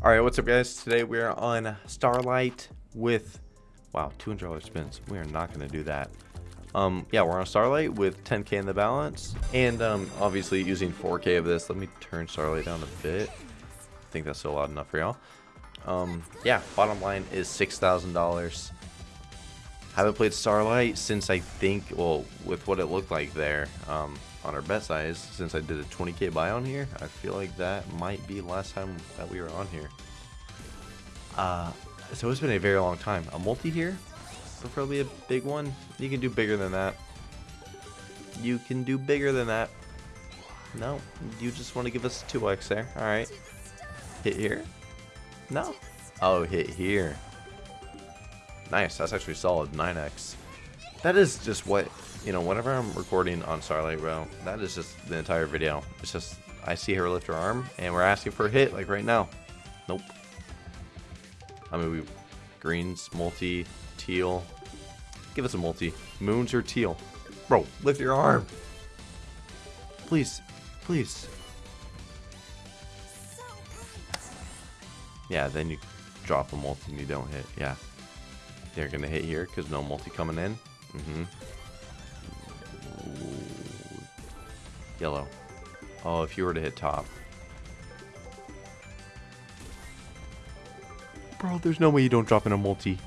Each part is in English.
All right, what's up, guys? Today we are on Starlight with, wow, $200 spins. We are not going to do that. Um, yeah, we're on Starlight with 10k in the balance, and um, obviously using 4k of this. Let me turn Starlight down a bit. I think that's still loud enough for y'all. Um, yeah, bottom line is $6,000. I haven't played Starlight since I think, well, with what it looked like there. Um, on our bet size since I did a 20k buy on here. I feel like that might be last time that we were on here. Uh, so it's been a very long time. A multi here, preferably a big one. You can do bigger than that. You can do bigger than that. No, you just want to give us 2x there. Alright. Hit here? No. Oh, hit here. Nice, that's actually solid. 9x. That is just what you know, whenever I'm recording on Starlight Row, that is just the entire video. It's just, I see her lift her arm, and we're asking for a hit, like right now. Nope. I mean, we, greens, multi, teal. Give us a multi. Moons or teal. Bro, lift your arm. Please, please. Yeah, then you drop a multi and you don't hit. Yeah. They're going to hit here because no multi coming in. Mm-hmm. Yellow. Oh, if you were to hit top. Bro, there's no way you don't drop in a multi.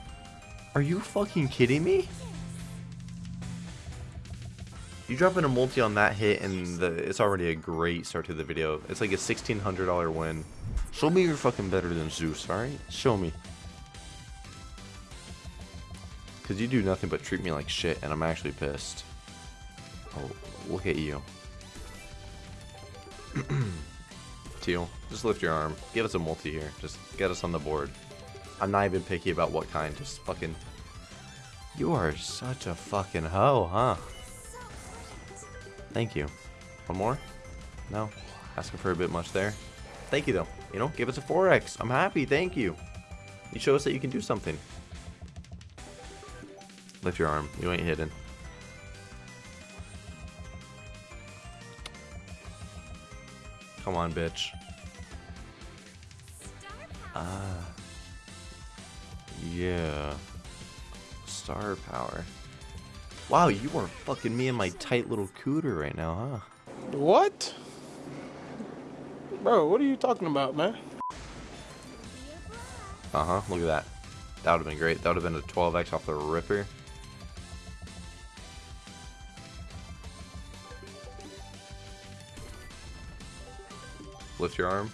Are you fucking kidding me? You drop in a multi on that hit and the, it's already a great start to the video. It's like a $1,600 win. Show me you're fucking better than Zeus, alright? Show me. Because you do nothing but treat me like shit and I'm actually pissed. Oh, look at you. Teal, just lift your arm. Give us a multi here. Just get us on the board. I'm not even picky about what kind. Just fucking... You are such a fucking hoe, huh? Thank you. One more? No? Asking for a bit much there. Thank you, though. You know, give us a 4x. I'm happy. Thank you. You show us that you can do something. Lift your arm. You ain't hidden. Come on, bitch. Ah. Yeah. Star power. Wow, you are fucking me in my tight little cooter right now, huh? What? Bro, what are you talking about, man? Uh-huh, look at that. That would have been great. That would have been a 12x off the ripper. Lift your arm.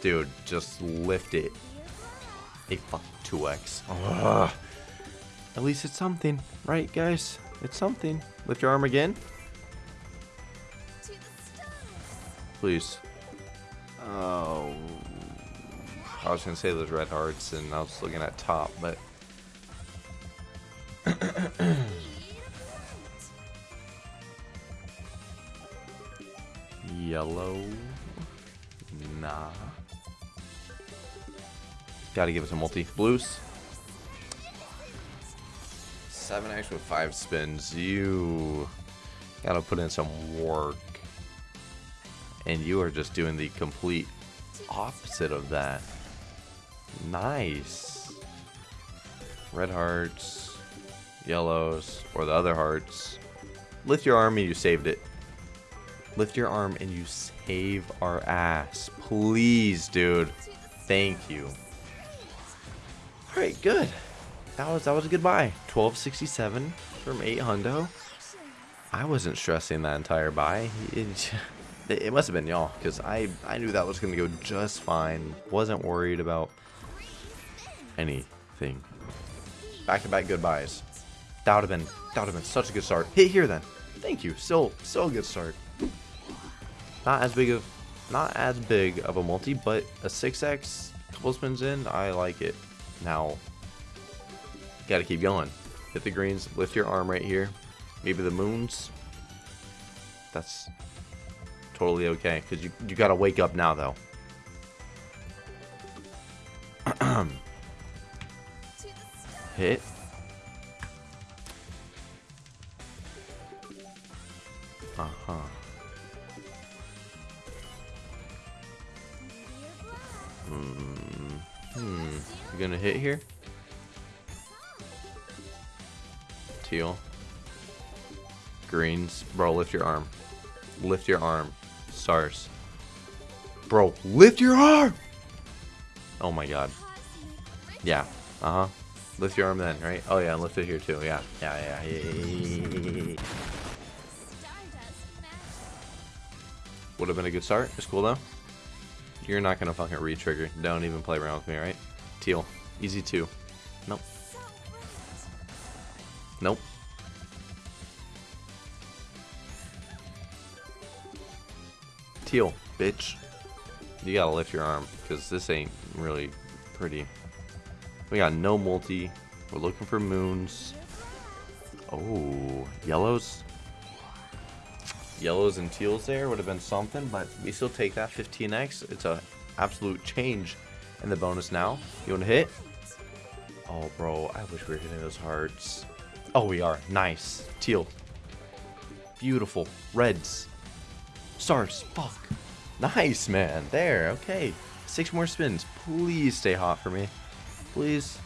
Dude, just lift it. A fuck 2x. Ugh. At least it's something, right, guys? It's something. Lift your arm again. Please. Oh. I was gonna say those red hearts, and I was looking at top, but. Yellow. Nah. Gotta give us a multi. Blues. 7x with 5 spins. You gotta put in some work. And you are just doing the complete opposite of that. Nice. Red hearts, yellows, or the other hearts. Lift your army, you saved it. Lift your arm and you save our ass. Please, dude. Thank you. Alright, good. That was that was a good buy. 1267 from 8 hundo. I wasn't stressing that entire buy. It, it must have been y'all, because I, I knew that was going to go just fine. Wasn't worried about anything. Back-to-back -back good buys. That would have been that would have been such a good start. Hit here then. Thank you. Still still a good start. Not as big of, not as big of a multi, but a 6x, couple spins in, I like it. Now, gotta keep going. Hit the greens, lift your arm right here. Maybe the moons. That's totally okay, because you, you gotta wake up now, though. Hit. Uh-huh. Hmm. Hmm. You gonna hit here? Teal. Greens. Bro, lift your arm. Lift your arm. Stars. Bro, lift your arm! Oh my god. Yeah. Uh-huh. Lift your arm then, right? Oh yeah, lift it here too. Yeah. Yeah, yeah. yeah. Would have been a good start. It's cool though. You're not gonna fucking re-trigger. Don't even play around with me, right? Teal. Easy two. Nope. Nope. Teal, bitch. You gotta lift your arm, because this ain't really pretty. We got no multi. We're looking for moons. Oh, yellows? Yellows and teals there would have been something, but we still take that 15x. It's a absolute change in the bonus now. You want to hit? Oh, bro, I wish we were hitting those hearts. Oh, we are. Nice. Teal. Beautiful. Reds. Stars. Fuck. Nice, man. There. Okay. Six more spins. Please stay hot for me. Please.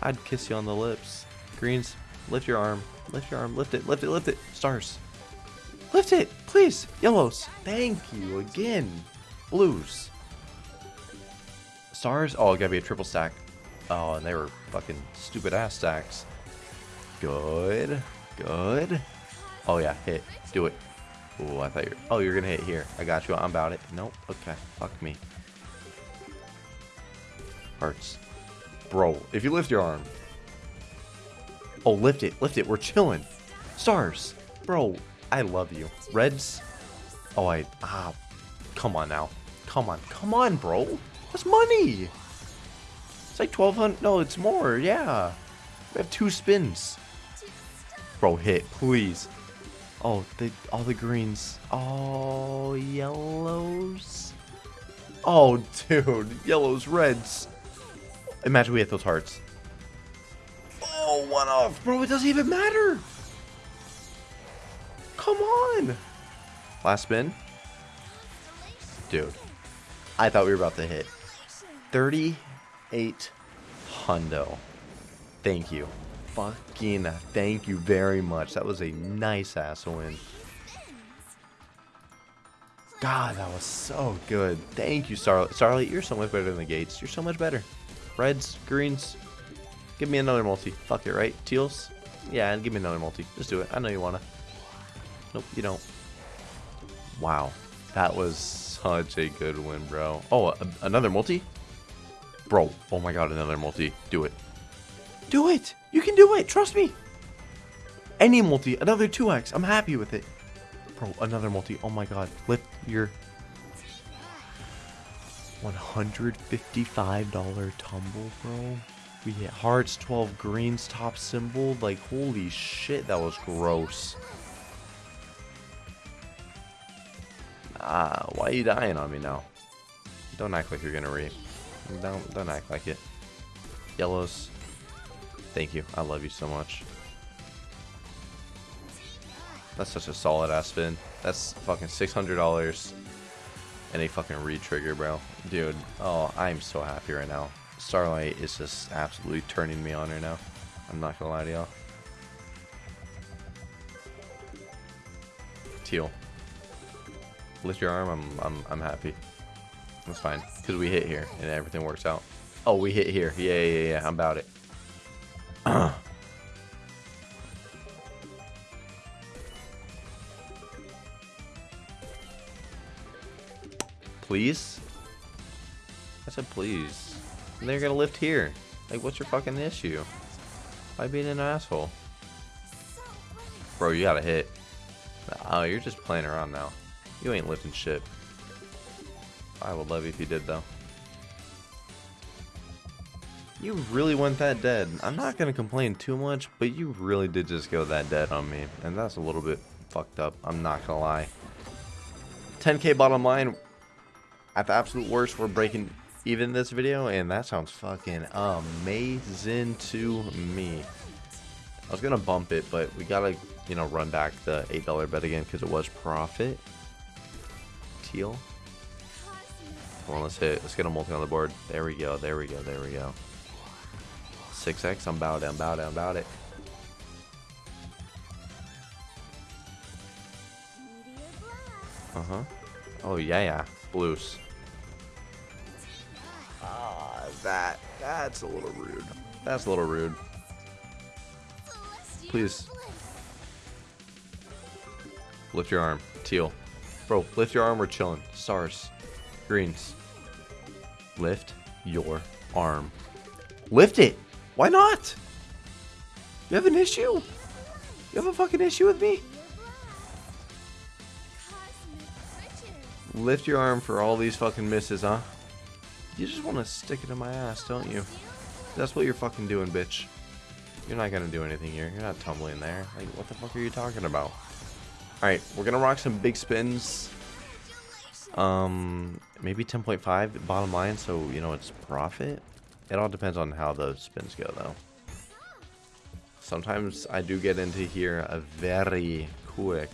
I'd kiss you on the lips. Greens. Lift your arm. Lift your arm. Lift it. Lift it. Lift it. Stars. Lift it. Please. Yellows. Thank you again. Blues. Stars. Oh, gotta be a triple stack. Oh, and they were fucking stupid ass stacks. Good. Good. Oh, yeah. Hit. Do it. Oh, I thought you were... Oh, you're gonna hit here. I got you. I'm about it. Nope. Okay. Fuck me. Hearts. Bro, if you lift your arm. Oh, lift it. Lift it. We're chilling. Stars. Bro, I love you. Reds. Oh, I... Ah. Come on now. Come on. Come on, bro. That's money. It's like 1200 No, it's more. Yeah. We have two spins. Bro, hit. Please. Oh, the all the greens. Oh, yellows. Oh, dude. Yellows, reds. Imagine we hit those hearts. Oh, one off. Bro, it doesn't even matter. Come on. Last spin. Dude. I thought we were about to hit. 38 hundo. Thank you. Fucking thank you very much. That was a nice ass win. God, that was so good. Thank you, Starlight. Starlight, you're so much better than the Gates. You're so much better. Reds, greens. Give me another multi. Fuck it, right? Teals? Yeah, and give me another multi. Just do it. I know you wanna. Nope, you don't. Wow. That was such a good win, bro. Oh, a another multi? Bro, oh my god, another multi. Do it. Do it! You can do it! Trust me! Any multi, another 2x. I'm happy with it. Bro, another multi. Oh my god. Lift your $155 tumble, bro. We hit hearts, 12 greens, top symbol. Like, holy shit, that was gross. Ah, why are you dying on me now? Don't act like you're gonna re. Don't, don't act like it. Yellows. Thank you. I love you so much. That's such a solid ass spin. That's fucking $600 and a fucking re-trigger, bro. Dude, oh, I'm so happy right now. Starlight is just absolutely turning me on right now. I'm not gonna lie to y'all. Teal. Lift your arm, I'm, I'm, I'm happy. That's fine, because we hit here, and everything works out. Oh, we hit here. Yeah, yeah, yeah, I'm about it. please? I said please. And they're gonna lift here. Like, what's your fucking issue? Why being an asshole? Bro, you gotta hit. Oh, you're just playing around now. You ain't lifting shit. I would love you if you did, though. You really went that dead. I'm not gonna complain too much, but you really did just go that dead on me. And that's a little bit fucked up. I'm not gonna lie. 10k bottom line, at the absolute worst, we're breaking even this video, and that sounds fucking amazing to me. I was gonna bump it, but we gotta, you know, run back the $8 bet again because it was profit. Teal. Come on, let's hit. Let's get a multi on the board. There we go. There we go. There we go. 6x. I'm bow down, bow down, bow it. Uh-huh. Oh, yeah, yeah. Blues. Ah, that. That's a little rude. That's a little rude. Please. Lift your arm. Teal. Bro, lift your arm. We're chilling. Stars. Greens. Lift your arm. Lift it. Why not? You have an issue? You have a fucking issue with me? Lift your arm for all these fucking misses, huh? You just want to stick it in my ass, don't you? That's what you're fucking doing, bitch. You're not gonna do anything here. You're not tumbling there. Like, what the fuck are you talking about? Alright, we're gonna rock some big spins. Um, maybe 10.5 bottom line, so, you know, it's profit. It all depends on how those spins go, though. Sometimes I do get into here a very quick,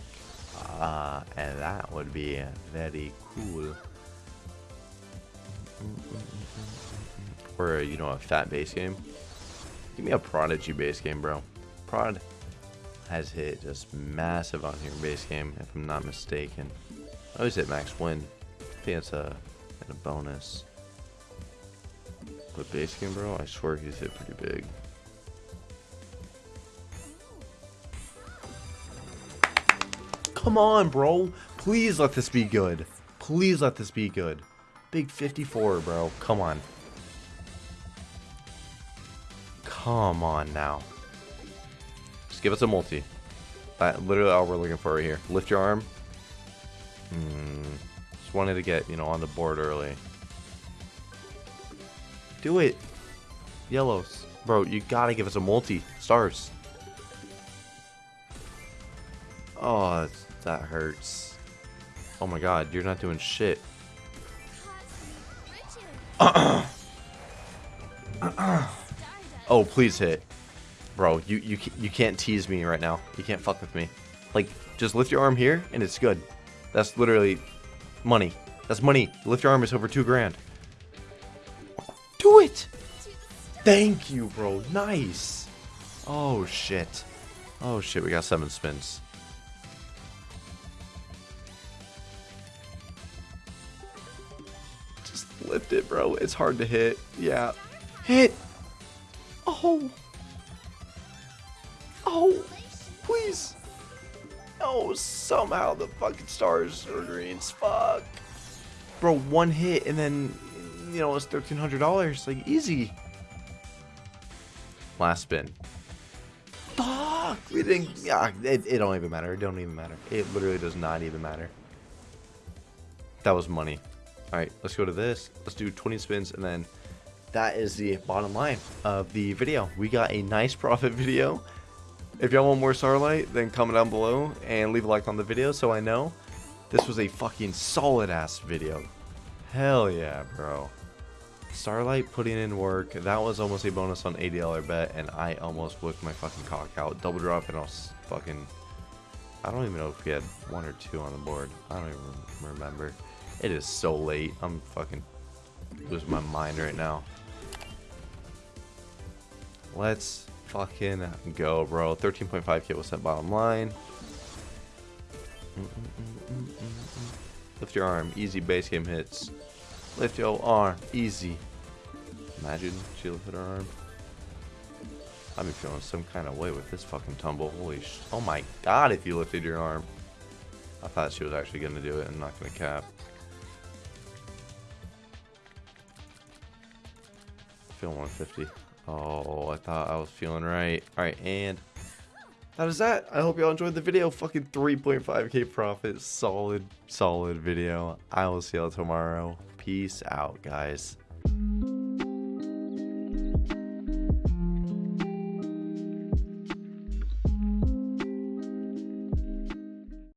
uh, and that would be very cool. Or, you know, a fat base game. Give me a Prodigy base game, bro. Prod has hit just massive on here base game, if I'm not mistaken. I always hit max win. I think it's a, a bonus. But base game, bro, I swear he's hit pretty big. Come on, bro. Please let this be good. Please let this be good. Big 54, bro. Come on. Come on now. Give us a multi. That literally all we're looking for right here. Lift your arm. Hmm. Just wanted to get, you know, on the board early. Do it. Yellows. Bro, you gotta give us a multi. Stars. Oh, that hurts. Oh my god, you're not doing shit. oh, please hit. Bro, you, you, you can't tease me right now. You can't fuck with me. Like, just lift your arm here, and it's good. That's literally money. That's money. Lift your arm is over two grand. Do it! Thank you, bro. Nice. Oh, shit. Oh, shit. We got seven spins. Just lift it, bro. It's hard to hit. Yeah. Hit! Oh! Oh! Please! Oh, somehow the fucking stars are greens. Fuck. Bro, one hit and then, you know, it's $1,300. Like, easy. Last spin. Fuck! We didn't. Yeah, it, it don't even matter. It don't even matter. It literally does not even matter. That was money. Alright, let's go to this. Let's do 20 spins and then that is the bottom line of the video. We got a nice profit video. If y'all want more Starlight, then comment down below and leave a like on the video so I know. This was a fucking solid ass video. Hell yeah, bro. Starlight putting in work. That was almost a bonus on $80 bet, and I almost whipped my fucking cock out. Double drop, and I was fucking... I don't even know if we had one or two on the board. I don't even remember. It is so late. I'm fucking losing my mind right now. Let's fucking go, bro. 13.5k was set bottom line. Lift your arm. Easy base game hits. Lift your arm. Easy. Imagine she lifted her arm. I've been feeling some kind of way with this fucking tumble. Holy sh... Oh my god, if you lifted your arm. I thought she was actually going to do it and not going to cap. Feeling 150. Oh, I thought I was feeling right. Alright, and that is that. I hope y'all enjoyed the video. Fucking 3.5k profit. Solid, solid video. I will see y'all tomorrow. Peace out, guys.